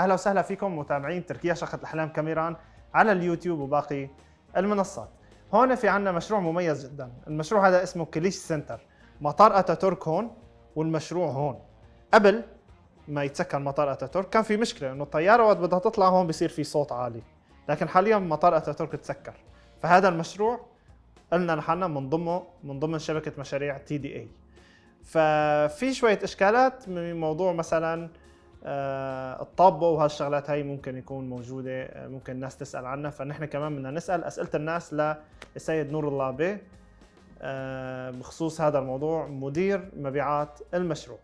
أهلا وسهلا فيكم متابعين تركيا شقة الأحلام كاميران على اليوتيوب وباقي المنصات. هون في عندنا مشروع مميز جدا، المشروع هذا اسمه كليش سنتر، مطار أتاتورك هون والمشروع هون. قبل ما يتسكر مطار أتاتورك كان في مشكلة إنه الطيارة وقت بدها تطلع هون بصير في صوت عالي، لكن حاليا مطار أتاتورك تسكر. فهذا المشروع قلنا نحن من ضمنه من ضمن شبكة مشاريع تي دي اي. ففي شوية إشكالات من موضوع مثلا الطابه وهالشغلات هاي ممكن يكون موجودة آه، ممكن الناس تسأل عنها. فنحن كمان بدنا نسأل أسئلة الناس للسيد نور الله بيه آه، بخصوص هذا الموضوع مدير مبيعات المشروع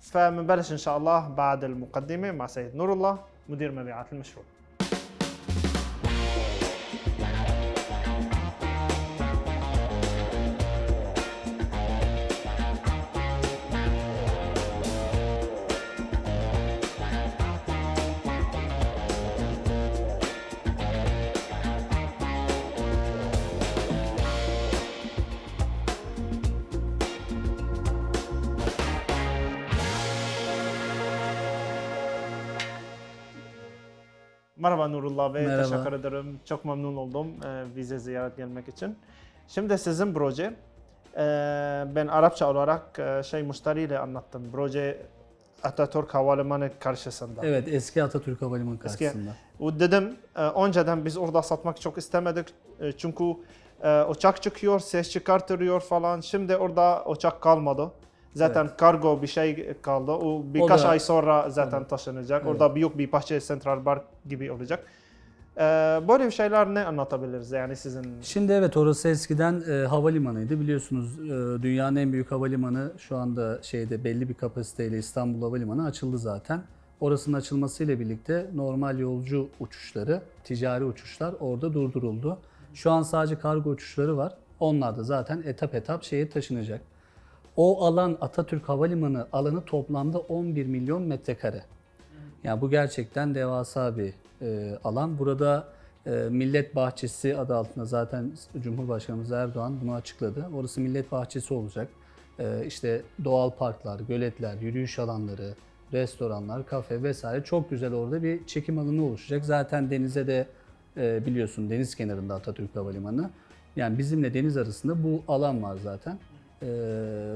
فمنبلش إن شاء الله بعد المقدمة مع سيد نور الله مدير مبيعات المشروع Merhaba Nurullah Bey, Merhaba. teşekkür ederim. Çok memnun oldum e, vize ziyaret gelmek için. Şimdi sizin proje, e, ben Arapça olarak e, şey müşteriyle anlattım. Proje Atatürk Havalimanı karşısında. Evet eski Atatürk Havalimanı Eski- karşısında. O dedim e, önceden biz orada satmak çok istemedik. E, çünkü e, uçak çıkıyor, ses çıkartıyor falan. Şimdi orada uçak kalmadı. Zaten kargo bir şey kaldı. O birkaç da- ay sonra zaten taşınacak. Evet. Orada büyük bir bahçe Central Park gibi olacak. E, böyle bir şeyler ne anlatabiliriz yani sizin? Şimdi evet orası eskiden e, havalimanıydı. Biliyorsunuz e, dünyanın en büyük havalimanı şu anda şeyde belli bir kapasiteyle İstanbul Havalimanı açıldı zaten. Orasının açılmasıyla birlikte normal yolcu uçuşları, ticari uçuşlar orada durduruldu. Şu an sadece kargo uçuşları var. Onlar da zaten etap etap şeye taşınacak. O alan Atatürk Havalimanı alanı toplamda 11 milyon metrekare. Yani bu gerçekten devasa bir e, alan. Burada e, Millet Bahçesi adı altında zaten Cumhurbaşkanımız Erdoğan bunu açıkladı. Orası Millet Bahçesi olacak. E, işte doğal parklar, göletler, yürüyüş alanları, restoranlar, kafe vesaire çok güzel orada bir çekim alanı oluşacak. Zaten denize de e, biliyorsun deniz kenarında Atatürk Havalimanı. Yani bizimle deniz arasında bu alan var zaten. E,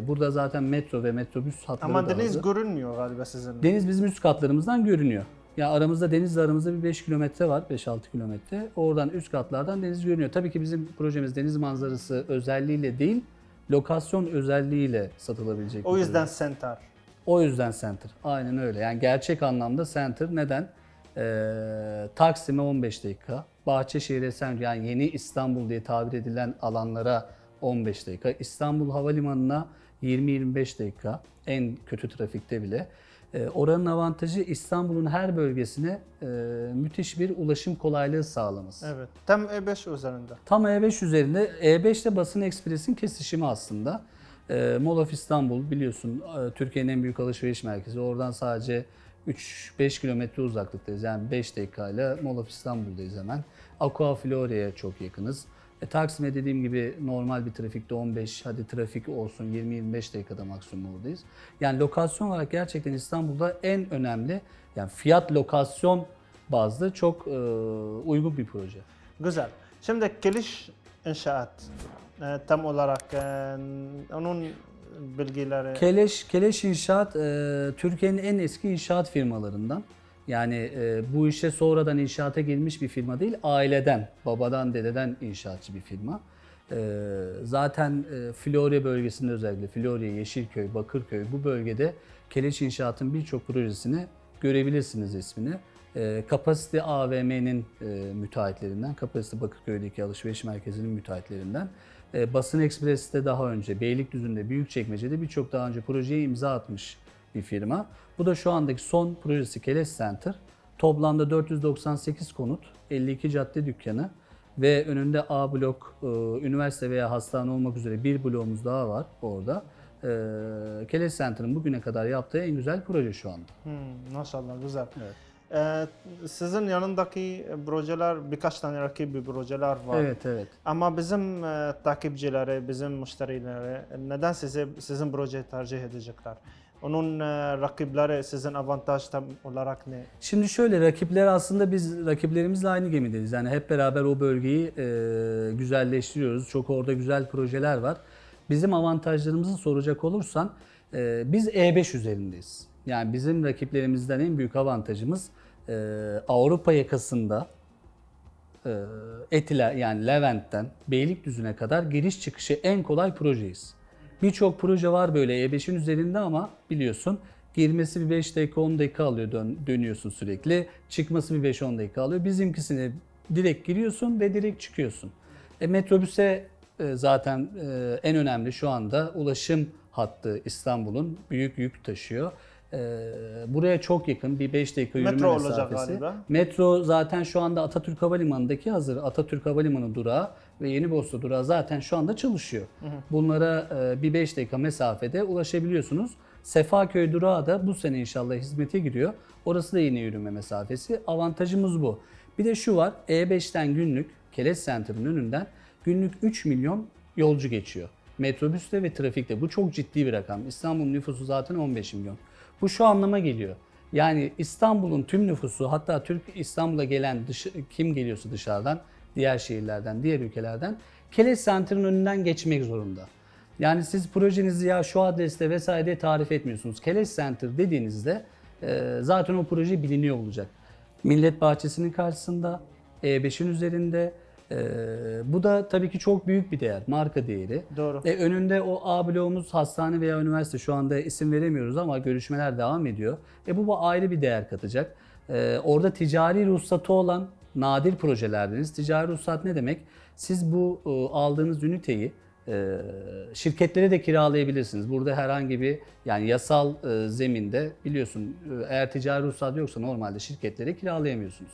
burada zaten metro ve metrobüs hatları Ama da deniz hazır. görünmüyor galiba sizin. Deniz bizim üst katlarımızdan görünüyor. Ya aramızda denizle aramızda bir 5 kilometre var, 5-6 kilometre. Oradan üst katlardan deniz görünüyor. Tabii ki bizim projemiz deniz manzarası özelliğiyle değil, lokasyon özelliğiyle satılabilecek. o yüzden proje. center. O yüzden center. Aynen öyle. Yani gerçek anlamda center. Neden? Ee, Taksim'e 15 dakika. Bahçeşehir'e sen yani yeni İstanbul diye tabir edilen alanlara 15 dakika. İstanbul Havalimanı'na 20-25 dakika. En kötü trafikte bile. Ee, oranın avantajı İstanbul'un her bölgesine e, müthiş bir ulaşım kolaylığı sağlaması. Evet. Tam E5 üzerinde. Tam E5 üzerinde E5 ile Basın Ekspres'in kesişimi aslında. E, Mall of İstanbul biliyorsun e, Türkiye'nin en büyük alışveriş merkezi. Oradan sadece 3-5 kilometre uzaklıktayız. Yani 5 dakikayla Mall of İstanbul'dayız hemen. Aqua Florya'ya çok yakınız. E, Taksim'e dediğim gibi normal bir trafikte 15, hadi trafik olsun 20-25 dakikada maksimum oradayız. Yani lokasyon olarak gerçekten İstanbul'da en önemli, yani fiyat lokasyon bazlı çok e, uygun bir proje. Güzel. Şimdi Kiliş İnşaat e, tam olarak e, onun bilgileri Keleş, Keleş İnşaat e, Türkiye'nin en eski inşaat firmalarından. Yani e, bu işe sonradan inşaata girmiş bir firma değil, aileden, babadan, dededen inşaatçı bir firma. E, zaten e, Florya bölgesinde özellikle Florya, Yeşilköy, Bakırköy bu bölgede Keleş İnşaat'ın birçok projesini görebilirsiniz ismini. E, Kapasite AVM'nin e, müteahhitlerinden, Kapasite Bakırköy'deki alışveriş merkezinin müteahhitlerinden. E, Basın Ekspres'te daha önce, Beylikdüzü'nde, Büyükçekmece'de birçok daha önce projeye imza atmış bir firma. Bu da şu andaki son projesi Keles Center. Toplamda 498 konut, 52 cadde dükkanı ve önünde A blok, e, üniversite veya hastane olmak üzere bir bloğumuz daha var orada. E, Keles Center'ın bugüne kadar yaptığı en güzel proje şu anda. Hmm, maşallah güzel. Evet. E, sizin yanındaki projeler birkaç tane rakibi projeler var. Evet, evet. Ama bizim e, takipçileri, bizim müşterileri neden size sizin projeyi tercih edecekler? Onun e, rakipleri sizin avantaj tam olarak ne? Şimdi şöyle rakipler aslında biz rakiplerimizle aynı gemideyiz. Yani hep beraber o bölgeyi e, güzelleştiriyoruz. Çok orada güzel projeler var. Bizim avantajlarımızı soracak olursan e, biz E5 üzerindeyiz. Yani bizim rakiplerimizden en büyük avantajımız e, Avrupa yakasında e, Etila yani Levent'ten Beylikdüzü'ne kadar giriş çıkışı en kolay projeyiz. Birçok proje var böyle E5'in üzerinde ama biliyorsun girmesi bir 5 dakika 10 dakika alıyor dön- dönüyorsun sürekli. Çıkması bir 5-10 dakika alıyor. Bizimkisine direkt giriyorsun ve direkt çıkıyorsun. E, metrobüse e, zaten e, en önemli şu anda ulaşım hattı İstanbul'un büyük yük taşıyor. E, buraya çok yakın bir 5 dakika yürüme Metro olacak mesafesi. galiba. Metro zaten şu anda Atatürk Havalimanı'ndaki hazır Atatürk Havalimanı durağı ve Yenibursa durağı zaten şu anda çalışıyor. Bunlara e, bir 5 dakika mesafede ulaşabiliyorsunuz. Sefaköy durağı da bu sene inşallah hizmete giriyor. Orası da yine yürüme mesafesi. Avantajımız bu. Bir de şu var. E5'ten günlük Keles Center'ın önünden günlük 3 milyon yolcu geçiyor. Metrobüste ve trafikte. Bu çok ciddi bir rakam. İstanbul'un nüfusu zaten 15 milyon. Bu şu anlama geliyor. Yani İstanbul'un tüm nüfusu hatta Türk İstanbul'a gelen dışı, kim geliyorsa dışarıdan, diğer şehirlerden, diğer ülkelerden Keles Center'ın önünden geçmek zorunda. Yani siz projenizi ya şu adreste vesaire tarif etmiyorsunuz. Keles Center dediğinizde e, zaten o proje biliniyor olacak. Millet Bahçesi'nin karşısında, E5'in üzerinde. e, bu da tabii ki çok büyük bir değer, marka değeri. Doğru. E, önünde o A bloğumuz hastane veya üniversite şu anda isim veremiyoruz ama görüşmeler devam ediyor. E, bu, bu ayrı bir değer katacak. E, orada ticari ruhsatı olan nadir projelerdeniz. Ticari ruhsat ne demek? Siz bu e, aldığınız üniteyi e, şirketlere de kiralayabilirsiniz. Burada herhangi bir yani yasal e, zeminde biliyorsun e, eğer ticari ruhsat yoksa normalde şirketlere kiralayamıyorsunuz.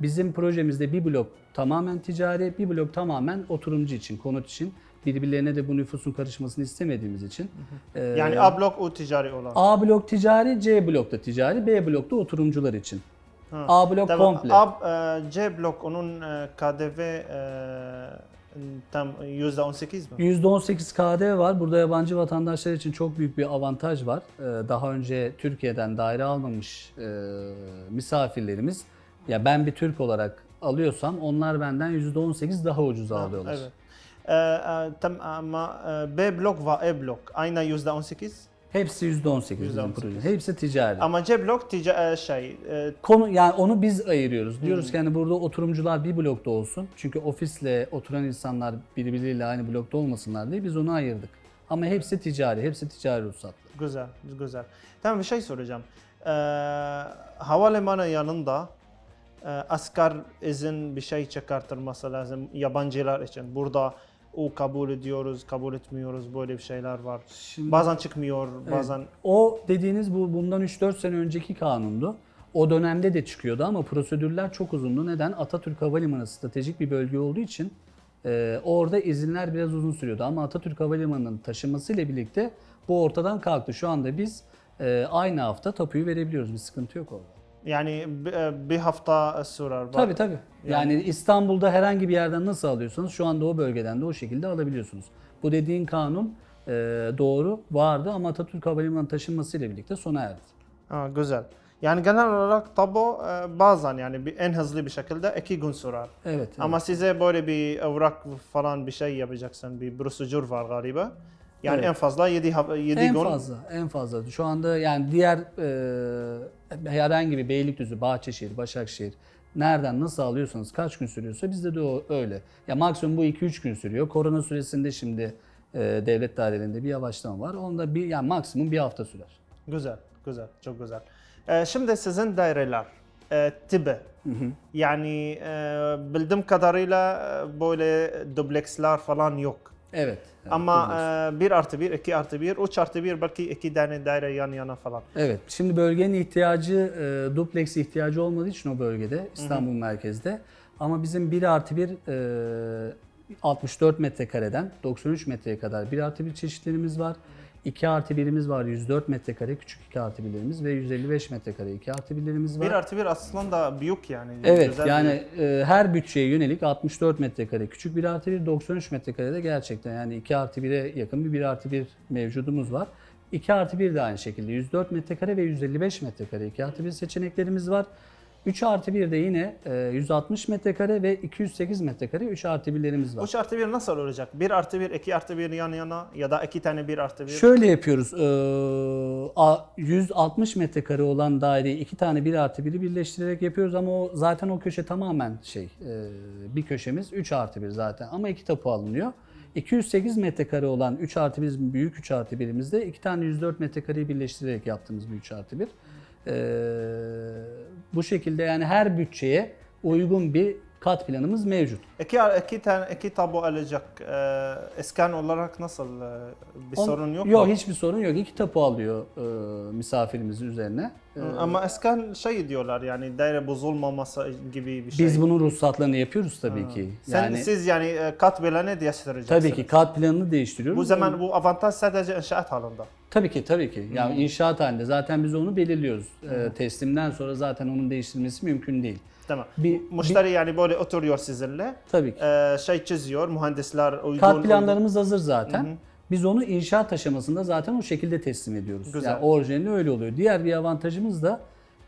Bizim projemizde bir blok tamamen ticari, bir blok tamamen oturumcu için, konut için. Birbirlerine de bu nüfusun karışmasını istemediğimiz için. Yani A blok o ticari olan. A blok ticari, C blok da ticari, B blok da oturumcular için. Ha. A blok Tamam. komple. A, e, C blok onun e, KDV e, tam %18 mi? %18 KDV var. Burada yabancı vatandaşlar için çok büyük bir avantaj var. Daha önce Türkiye'den daire almamış misafirlerimiz, ya ben bir Türk olarak alıyorsam onlar benden %18 daha ucuz alıyorlar. Evet. Tam ama B blok ve E blok aynı %18 Hepsi %18 bizim %18. proje. Hepsi ticari. ama C blok tica e, şey e, Konu yani onu biz ayırıyoruz. Diyoruz ki hani burada oturumcular bir blokta olsun. Çünkü ofisle oturan insanlar birbirleriyle aynı blokta olmasınlar diye biz onu ayırdık. Ama hepsi ticari, hepsi ticari ruhsatlı. güzel güzel. Tamam bir şey soracağım. E, havalimanı yanında e, asker izin bir şey çıkartılması lazım yabancılar için. Burada o kabul ediyoruz, kabul etmiyoruz böyle bir şeyler var. Şimdi- Bazen çıkmıyor, bazen O dediğiniz bu bundan 3-4 sene önceki kanundu. O dönemde de çıkıyordu ama prosedürler çok uzundu. Neden? Atatürk Havalimanı stratejik bir bölge olduğu için e, orada izinler biraz uzun sürüyordu. Ama Atatürk Havalimanı'nın taşınmasıyla birlikte bu ortadan kalktı. Şu anda biz e, aynı hafta tapuyu verebiliyoruz. Bir sıkıntı yok orada. Yani bir, e, bir hafta sürer. Tabii tabii. Yani İstanbul'da herhangi bir yerden nasıl alıyorsanız şu anda o bölgeden de o şekilde alabiliyorsunuz. Bu dediğin kanun e, doğru vardı ama Atatürk Havalimanı taşınmasıyla birlikte sona erdi. Ha, güzel. Yani genel olarak tabu e, bazen yani en hızlı bir şekilde iki gün sürer. Evet. evet. Ama size böyle bir evrak falan bir şey yapacaksın. Bir prosedür var galiba. Yani Evet. en fazla 7 7 en gün. fazla, en fazla. Şu anda yani diğer e, herhangi bir Beylikdüzü, Bahçeşehir, Başakşehir nereden nasıl alıyorsanız kaç gün sürüyorsa bizde de o öyle. Ya maksimum bu 2-3 gün sürüyor. Korona süresinde şimdi e, devlet dairelerinde bir yavaşlama var. Onda bir yani maksimum bir hafta sürer. Güzel, güzel, çok güzel. E, şimdi sizin daireler e, tipi. Yani e, bildiğim kadarıyla e, böyle dubleksler falan yok. Evet. evet, Ama e, 1 artı 1, 2 artı 1, 3 artı 1 belki iki tane daire yan yana falan. Evet. Şimdi bölgenin ihtiyacı, e, dupleks ihtiyacı olmadığı için o bölgede, İstanbul merkezde. Ama bizim 1 artı 1 e, 64 metrekareden 93 metreye kadar 1 artı 1 çeşitlerimiz var. 2 artı 1'imiz var 104 metrekare küçük 2 artı 1'lerimiz ve 155 metrekare 2 artı 1'lerimiz var. 1 artı 1 aslında büyük yani. Evet Güzel yani e, her bütçeye yönelik 64 metrekare küçük 1 artı 1 93 metrekarede gerçekten yani 2 artı 1'e yakın bir 1 artı 1 mevcudumuz var. 2 artı 1 de aynı şekilde 104 metrekare ve 155 metrekare 2 artı 1 seçeneklerimiz var. 3 artı 1 de yine e, 160 metrekare ve 208 metrekare 3 artı 1'lerimiz var. 3 artı 1 nasıl olacak? 1 artı 1, 2 artı 1 yan yana ya da 2 tane 1 artı 1. Şöyle yapıyoruz. eee, a- 160 metrekare olan daireyi iki tane 1 artı 1'i birleştirerek yapıyoruz ama o zaten o köşe tamamen şey eee, bir köşemiz 3 artı 1 zaten ama iki tapu alınıyor. 208 metrekare olan 3 artı 1 büyük 3 artı 1'imizde iki tane 104 metrekareyi birleştirerek yaptığımız bir 3 artı 1. Eee, bu şekilde yani her bütçeye uygun bir kat planımız mevcut. 2 2 tane 2 tabu alacak. Ee, iskan olarak nasıl e, bir On- sorun yok Yok mu? hiçbir sorun yok. İki tapu alıyor eee, misafirimizin üzerine. Eee, Ama iskan şey diyorlar yani daire bozulmaması gibi bir şey. Biz bunun ruhsatlarını yapıyoruz tabii ki. Sen, Yani siz yani e, kat planı değiştireceksiniz. tabii ki kat planını değiştiriyoruz. Bu zaman bu avantaj sadece inşaat halinde. tabii ki tabii ki. Yani inşaat halinde zaten biz onu belirliyoruz. Ee, teslimden sonra zaten onun değiştirilmesi mümkün değil. Tamam. Bir, Müşteri yani böyle oturuyor sizinle. Tabii ki. e, şey çiziyor, mühendisler uygun. Kat uygun- planlarımız hazır zaten. Biz onu inşaat aşamasında zaten o şekilde teslim ediyoruz. Güzel. Yani orijinali öyle oluyor. Diğer bir avantajımız da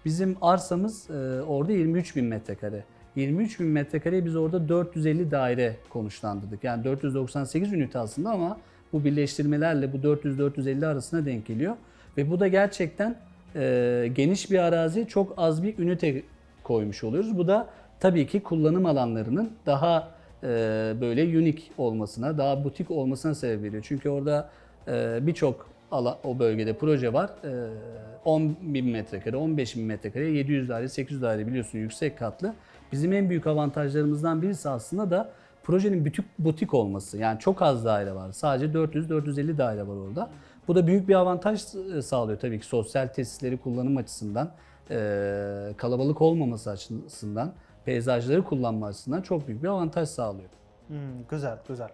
bizim arsamız e, orada 23 bin metrekare. 23 bin metrekareyi biz orada 450 daire konuşlandırdık. Yani 498 ünite aslında ama bu birleştirmelerle bu 400-450 arasına denk geliyor. Ve bu da gerçekten e, geniş bir arazi çok az bir ünite koymuş oluyoruz. Bu da tabii ki kullanım alanlarının daha e, böyle unik olmasına, daha butik olmasına sebep veriyor. Çünkü orada e, birçok o bölgede proje var. E, 10 bin metrekare, 15 bin metrekare, 700 daire, 800 daire biliyorsun yüksek katlı. Bizim en büyük avantajlarımızdan birisi aslında da projenin butik, butik olması. Yani çok az daire var. Sadece 400-450 daire var orada. Bu da büyük bir avantaj e, sağlıyor tabii ki sosyal tesisleri kullanım açısından, e, kalabalık olmaması açısından, peyzajları kullanma açısından çok büyük bir avantaj sağlıyor. Hmm, güzel, güzel.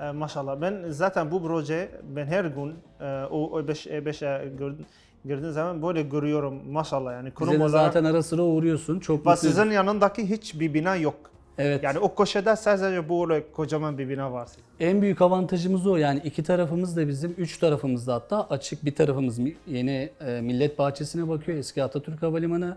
Ee, maşallah. Ben zaten bu proje, ben her gün e, o E5, E5'e gir- girdiğim zaman böyle görüyorum maşallah yani kurum Bize olarak. zaten ara sıra uğruyorsun. Çok Ve sizin yanındaki hiçbir bina yok. Evet. Yani o köşede sadece böyle kocaman bir bina var. En büyük avantajımız o. Yani iki tarafımız da bizim, üç tarafımız da hatta açık. Bir tarafımız yeni e, Millet Bahçesi'ne bakıyor. Eski Atatürk Havalimanı.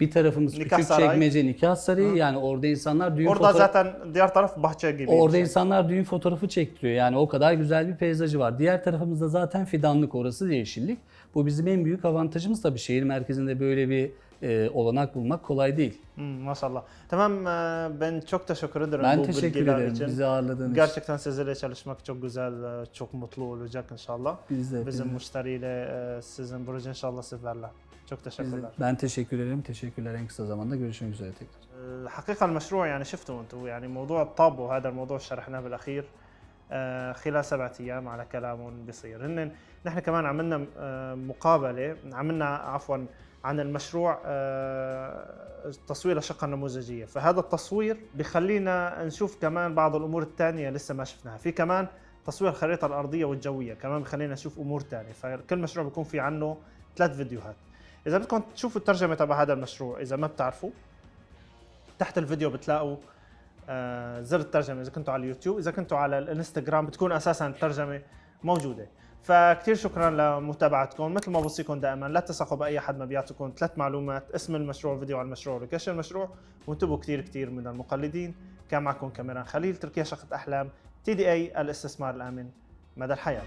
Bir tarafımız Nikah küçük Sarayı. çekmece nikah sarayı. Yani orada insanlar düğün Orada foto- zaten diğer taraf bahçe gibi. Orada şey. insanlar düğün fotoğrafı çektiriyor. Yani o kadar güzel bir peyzajı var. Diğer tarafımızda zaten fidanlık orası yeşillik. Bu bizim en büyük avantajımız tabii. Şehir merkezinde böyle bir e, olanak bulmak kolay değil. Hmm, maşallah. Tamam e, ben çok teşekkür ederim Ben bu teşekkür ederim için. bizi ağırladığın için. Gerçekten sizlerle çalışmak çok güzel, çok mutlu olacak inşallah. Biz de, Bizim biz de. müşteriyle e, sizin proje inşallah sizlerle. Çok Biz teşekkürler. Ben teşekkür ederim. Teşekkürler. En kısa zamanda görüşmek üzere tekrar. الحقيقة المشروع يعني شفتوا أنتم يعني موضوع الطابو هذا الموضوع شرحناه بالأخير آه، خلال سبعة أيام على كلام بيصير هن نحن كمان عملنا آه، مقابلة عملنا عفوا عن المشروع آه، تصوير الشقة النموذجية فهذا التصوير بخلينا نشوف كمان بعض الأمور الثانية لسه ما شفناها في كمان تصوير الخريطة الأرضية والجوية كمان بخلينا نشوف أمور ثانية فكل مشروع بيكون في عنه ثلاث فيديوهات إذا بدكم تشوفوا الترجمة تبع هذا المشروع إذا ما بتعرفوا تحت الفيديو بتلاقوا آه، زر الترجمة إذا كنتوا على اليوتيوب إذا كنتوا على الإنستغرام بتكون أساسا الترجمة موجودة. فكتير شكرا لمتابعتكم. مثل ما بوصيكم دائما لا تثقوا بأي حد ما بيعطيكم ثلاث معلومات اسم المشروع فيديو على المشروع ولوكيشن المشروع وانتبهوا كتير كتير من المقلدين. كان معكم كاميران خليل تركيا شقة أحلام تي دي اي الاستثمار الآمن مدى الحياة.